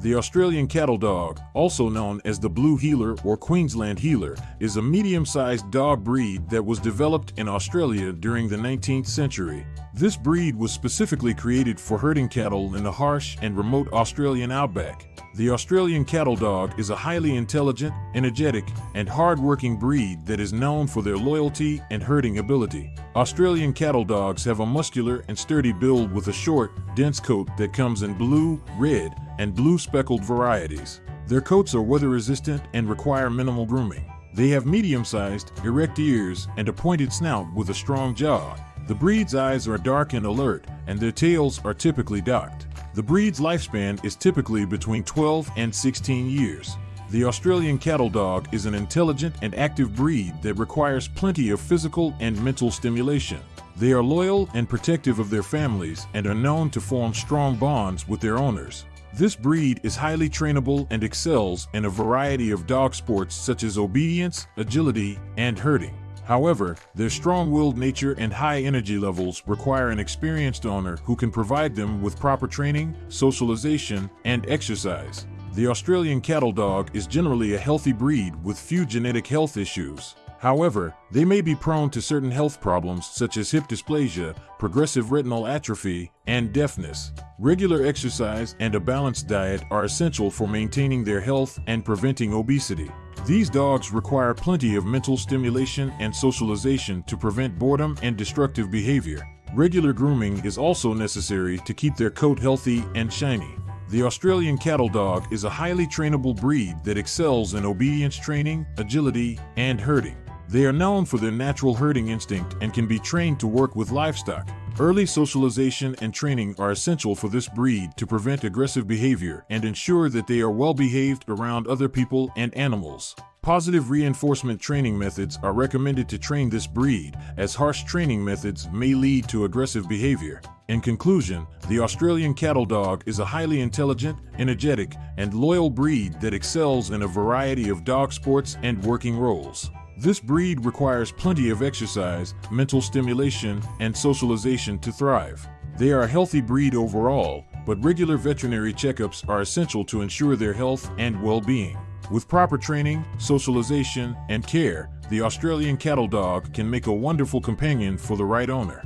The Australian Cattle Dog, also known as the Blue Heeler or Queensland Heeler, is a medium-sized dog breed that was developed in Australia during the 19th century. This breed was specifically created for herding cattle in the harsh and remote Australian outback. The Australian Cattle Dog is a highly intelligent, energetic, and hard-working breed that is known for their loyalty and herding ability. Australian Cattle Dogs have a muscular and sturdy build with a short, dense coat that comes in blue, red, and blue speckled varieties. Their coats are weather resistant and require minimal grooming. They have medium sized, erect ears and a pointed snout with a strong jaw. The breed's eyes are dark and alert, and their tails are typically docked. The breed's lifespan is typically between 12 and 16 years. The Australian Cattle Dog is an intelligent and active breed that requires plenty of physical and mental stimulation. They are loyal and protective of their families and are known to form strong bonds with their owners. This breed is highly trainable and excels in a variety of dog sports such as obedience, agility, and herding. However, their strong-willed nature and high energy levels require an experienced owner who can provide them with proper training, socialization, and exercise. The Australian Cattle Dog is generally a healthy breed with few genetic health issues. However, they may be prone to certain health problems such as hip dysplasia, progressive retinal atrophy, and deafness. Regular exercise and a balanced diet are essential for maintaining their health and preventing obesity. These dogs require plenty of mental stimulation and socialization to prevent boredom and destructive behavior. Regular grooming is also necessary to keep their coat healthy and shiny. The Australian Cattle Dog is a highly trainable breed that excels in obedience training, agility, and herding. They are known for their natural herding instinct and can be trained to work with livestock. Early socialization and training are essential for this breed to prevent aggressive behavior and ensure that they are well behaved around other people and animals. Positive reinforcement training methods are recommended to train this breed, as harsh training methods may lead to aggressive behavior. In conclusion, the Australian Cattle Dog is a highly intelligent, energetic, and loyal breed that excels in a variety of dog sports and working roles. This breed requires plenty of exercise, mental stimulation, and socialization to thrive. They are a healthy breed overall, but regular veterinary checkups are essential to ensure their health and well-being. With proper training, socialization, and care, the Australian Cattle Dog can make a wonderful companion for the right owner.